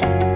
Bye.